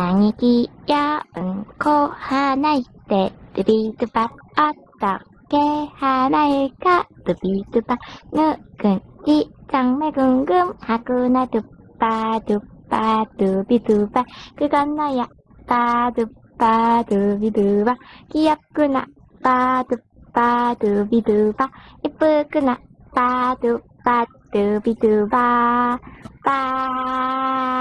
何気やんこ花いて、ドゥビドゥバあったっけ花いか、ドゥビドゥバぬくんち、ちゃんめぐんぐん、はくなドゥバドゥバドゥビドゥバ、くがなやバドゥバドゥビドゥバ、きやくなバドゥバドゥビドゥバ、いぷくなバドゥバドゥビドゥバ、バー。